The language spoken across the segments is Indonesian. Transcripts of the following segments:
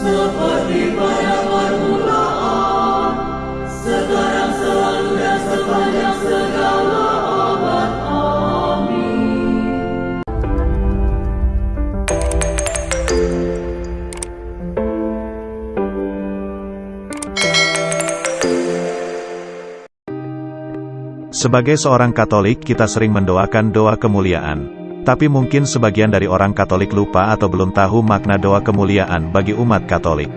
Sapardi Sebagai seorang Katolik, kita sering mendoakan doa kemuliaan. Tapi mungkin sebagian dari orang Katolik lupa atau belum tahu makna doa kemuliaan bagi umat Katolik.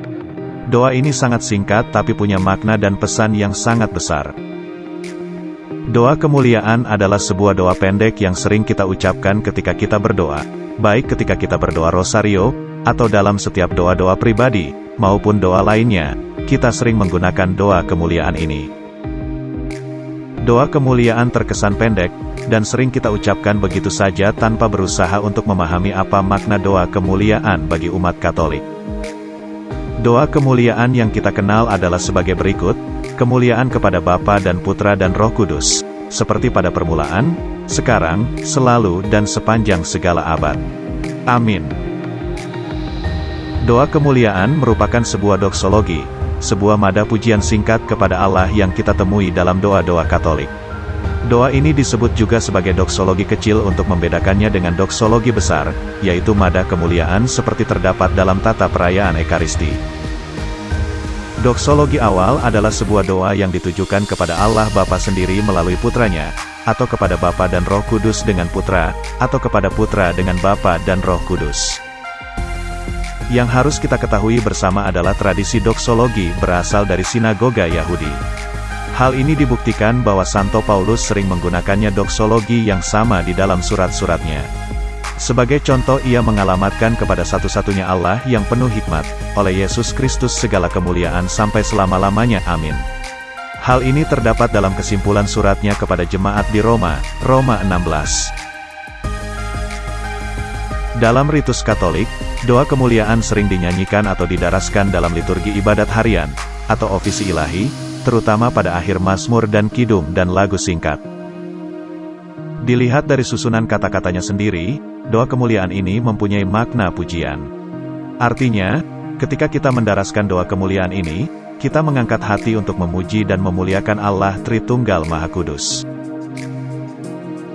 Doa ini sangat singkat tapi punya makna dan pesan yang sangat besar. Doa kemuliaan adalah sebuah doa pendek yang sering kita ucapkan ketika kita berdoa, baik ketika kita berdoa rosario, atau dalam setiap doa-doa pribadi, maupun doa lainnya, kita sering menggunakan doa kemuliaan ini. Doa kemuliaan terkesan pendek, dan sering kita ucapkan begitu saja tanpa berusaha untuk memahami apa makna doa kemuliaan bagi umat Katolik. Doa kemuliaan yang kita kenal adalah sebagai berikut, kemuliaan kepada Bapa dan Putra dan Roh Kudus, seperti pada permulaan, sekarang, selalu dan sepanjang segala abad. Amin. Doa kemuliaan merupakan sebuah doksologi, sebuah mada pujian singkat kepada Allah yang kita temui dalam doa-doa Katolik. Doa ini disebut juga sebagai doksologi kecil untuk membedakannya dengan doksologi besar, yaitu mada kemuliaan seperti terdapat dalam tata perayaan Ekaristi. Doksologi awal adalah sebuah doa yang ditujukan kepada Allah Bapa sendiri melalui putranya, atau kepada Bapa dan Roh Kudus dengan putra, atau kepada putra dengan Bapa dan Roh Kudus. Yang harus kita ketahui bersama adalah tradisi doksologi berasal dari sinagoga Yahudi. Hal ini dibuktikan bahwa Santo Paulus sering menggunakannya doksologi yang sama di dalam surat-suratnya. Sebagai contoh ia mengalamatkan kepada satu-satunya Allah yang penuh hikmat, oleh Yesus Kristus segala kemuliaan sampai selama-lamanya amin. Hal ini terdapat dalam kesimpulan suratnya kepada jemaat di Roma, Roma 16. Dalam ritus Katolik, doa kemuliaan sering dinyanyikan atau didaraskan dalam liturgi ibadat harian, atau ofisi ilahi, terutama pada akhir Mazmur dan Kidung dan lagu singkat. Dilihat dari susunan kata-katanya sendiri, doa kemuliaan ini mempunyai makna pujian. Artinya, ketika kita mendaraskan doa kemuliaan ini, kita mengangkat hati untuk memuji dan memuliakan Allah Tritunggal Maha Kudus.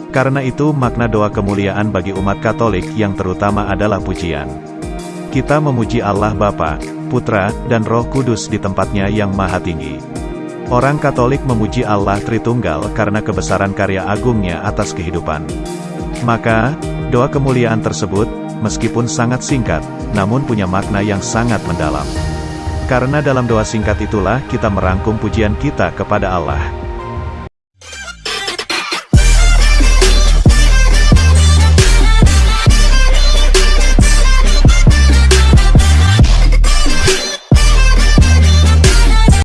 Karena itu makna doa kemuliaan bagi umat Katolik yang terutama adalah pujian. Kita memuji Allah Bapa, Putra, dan Roh Kudus di tempatnya yang maha tinggi. Orang Katolik memuji Allah Tritunggal karena kebesaran karya agungnya atas kehidupan. Maka, doa kemuliaan tersebut, meskipun sangat singkat, namun punya makna yang sangat mendalam. Karena dalam doa singkat itulah kita merangkum pujian kita kepada Allah.